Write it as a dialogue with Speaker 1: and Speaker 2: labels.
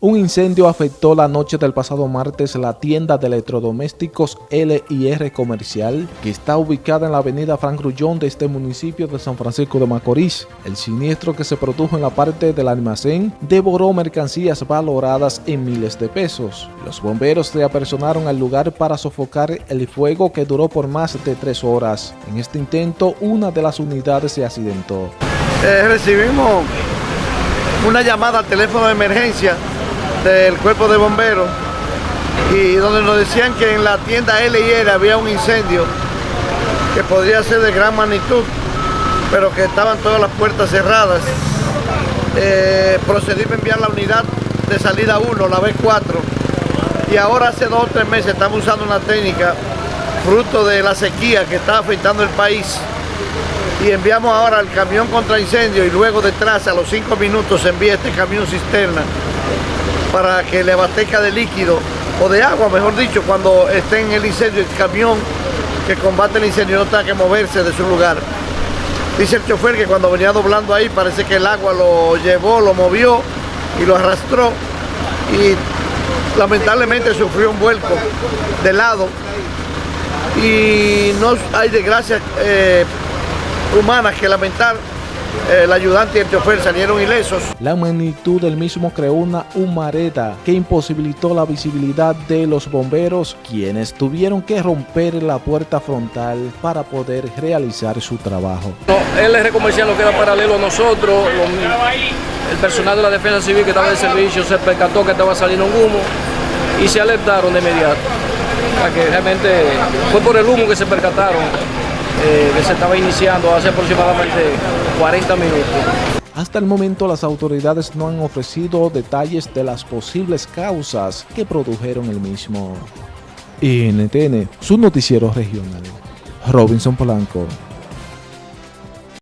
Speaker 1: Un incendio afectó la noche del pasado martes la tienda de electrodomésticos L&R Comercial, que está ubicada en la avenida Frank Grullón de este municipio de San Francisco de Macorís. El siniestro que se produjo en la parte del almacén devoró mercancías valoradas en miles de pesos. Los bomberos se apersonaron al lugar para sofocar el fuego que duró por más de tres horas. En este intento, una de las unidades se accidentó.
Speaker 2: Eh, recibimos una llamada al teléfono de emergencia del cuerpo de bomberos y donde nos decían que en la tienda L&R había un incendio que podría ser de gran magnitud, pero que estaban todas las puertas cerradas. Eh, procedí a enviar la unidad de salida 1, la B4, y ahora hace dos o tres meses estamos usando una técnica fruto de la sequía que está afectando el país y enviamos ahora el camión contra incendio y luego detrás a los cinco minutos envía este camión cisterna para que le abastezca de líquido o de agua, mejor dicho, cuando esté en el incendio, el camión que combate el incendio no tenga que moverse de su lugar. Dice el chofer que cuando venía doblando ahí parece que el agua lo llevó, lo movió y lo arrastró y lamentablemente sufrió un vuelco de lado y no hay desgracias eh, humanas que lamentar el ayudante y el chofer salieron ilesos.
Speaker 1: La magnitud del mismo creó una humareda que imposibilitó la visibilidad de los bomberos, quienes tuvieron que romper la puerta frontal para poder realizar su trabajo.
Speaker 3: No, el R comercial no queda paralelo a nosotros, el personal de la defensa civil que estaba de servicio se percató que estaba saliendo un humo y se alertaron de inmediato. que realmente fue por el humo que se percataron eh, estaba iniciando hace aproximadamente 40 minutos.
Speaker 1: Hasta el momento las autoridades no han ofrecido detalles de las posibles causas que produjeron el mismo. NTN, su noticiero regional. Robinson Polanco.